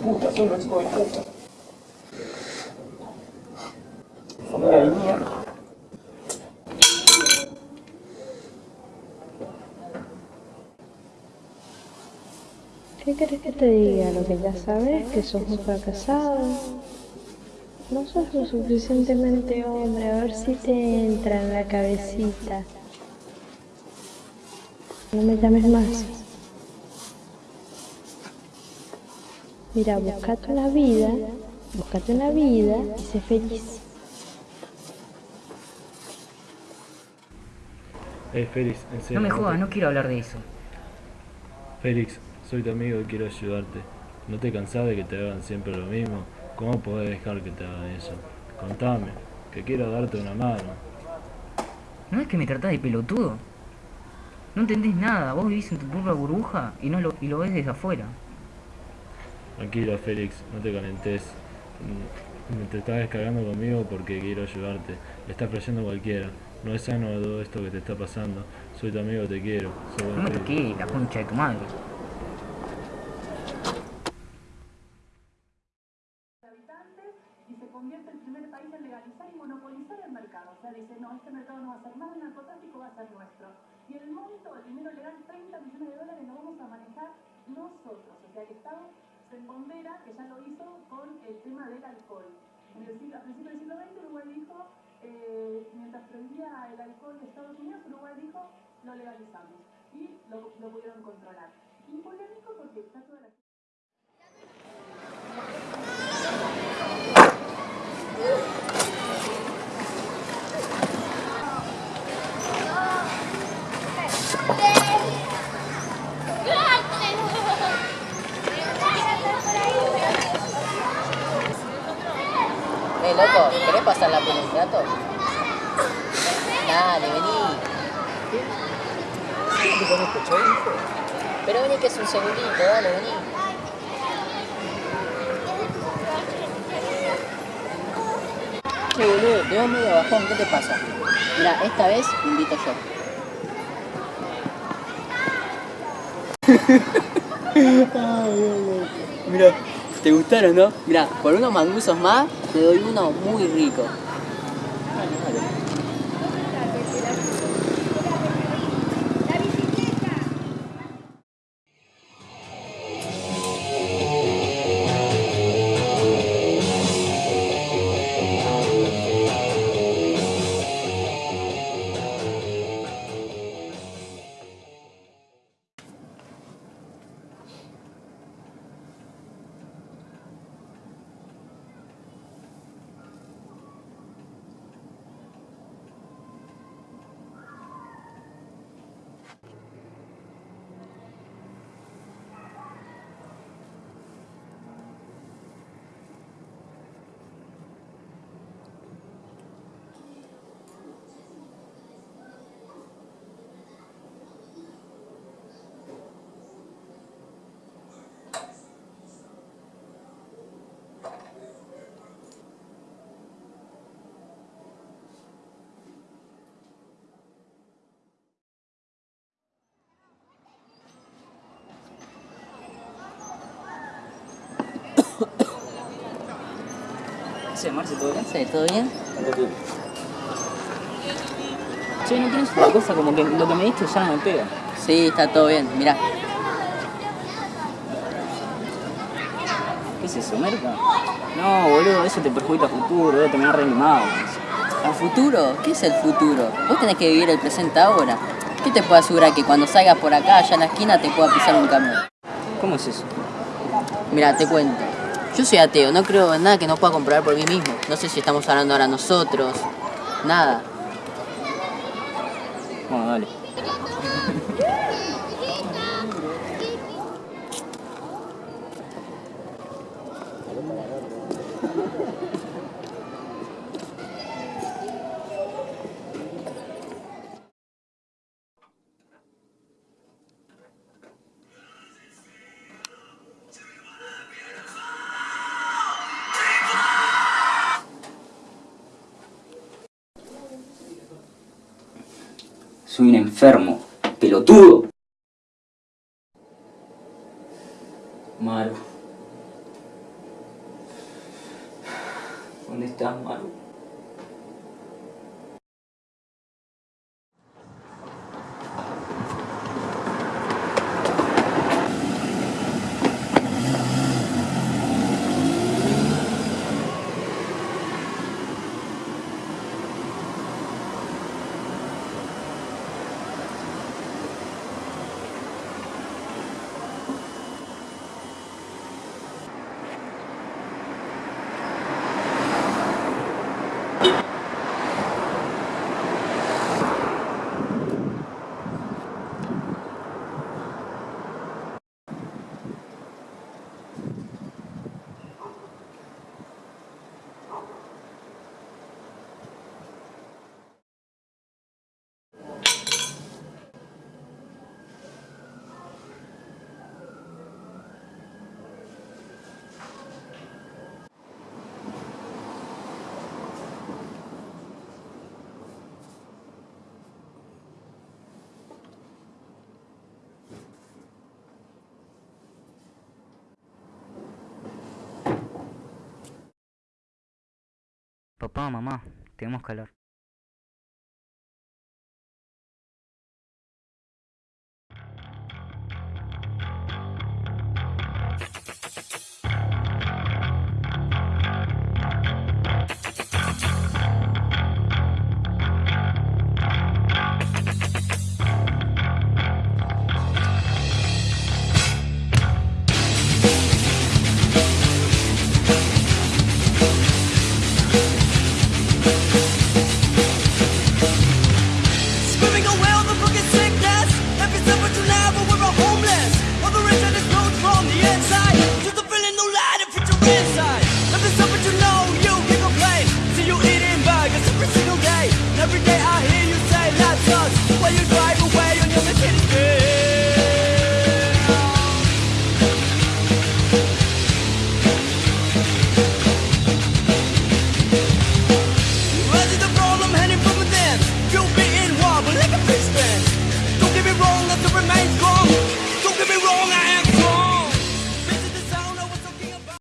puta, son los hijos de puta. Familia de. ¿Qué querés que te diga? Lo que ya sabes, que sos un fracasado. No sos lo suficientemente hombre, a ver si te entra en la cabecita. No me llames más. Mira, buscate una vida, buscate una vida y sé feliz. Eh, Félix, en serio. No me jodas, no quiero hablar de eso. Félix, soy tu amigo y quiero ayudarte. ¿No te cansás de que te hagan siempre lo mismo? ¿Cómo podés dejar que te hagan eso? Contame, que quiero darte una mano. ¿No es que me tratás de pelotudo? No entendés nada, vos vivís en tu propia burbuja y, no lo, y lo ves desde afuera. Tranquilo, Félix, no te calentes. Mm, Te estás descargando conmigo porque quiero ayudarte. Le estás creyendo a cualquiera. No es sano todo esto que te está pasando. Soy tu amigo, te quiero. Soy buen No toques la concha de tu madre. habitantes y se convierte el primer país en legalizar y monopolizar el mercado. O sea, dice, no, este mercado no va a ser más del narcotráfico, va a ser nuestro. Y el monto, el dinero legal, 30 millones de dólares, lo vamos a manejar nosotros. O sea, el Estado empodera, que ya lo hizo con el tema del alcohol. En el a principios del siglo XX, Uruguay dijo, eh, mientras prohibía el alcohol de Estados Unidos, Uruguay dijo, lo legalizamos. Y lo, lo pudieron controlar. Y polémico porque está toda la... ¿querés pasar la peli un rato? Dale, vení. ¿Qué? Pero vení que es un segundito, dale, vení. Che, boludo, te veo medio bajón, ¿qué te pasa? Mira, esta vez invito yo. Mira, ¿te gustaron, no? Mira, por unos manguzos más, te doy uno muy rico. ¿Qué haces, Marce? ¿Todo bien? Sí, ¿todo bien? Che, ¿no tienes una cosa como que lo que me diste ya no me pega? Sí, está todo bien, mirá. ¿Qué es eso, merca? No, boludo, eso te perjudica a futuro, voy a terminar reanimado. ¿El futuro? ¿Qué es el futuro? Vos tenés que vivir el presente ahora. ¿Qué te puedo asegurar que cuando salgas por acá, allá en la esquina, te pueda pisar un camión? ¿Cómo es eso? Mira, te cuento. Yo soy ateo, no creo en nada que no pueda comprobar por mí mismo. No sé si estamos hablando ahora nosotros. Nada. Bueno, dale. Soy un enfermo, pelotudo. Maru. ¿Dónde estás, Maru? Papá, mamá, tenemos calor.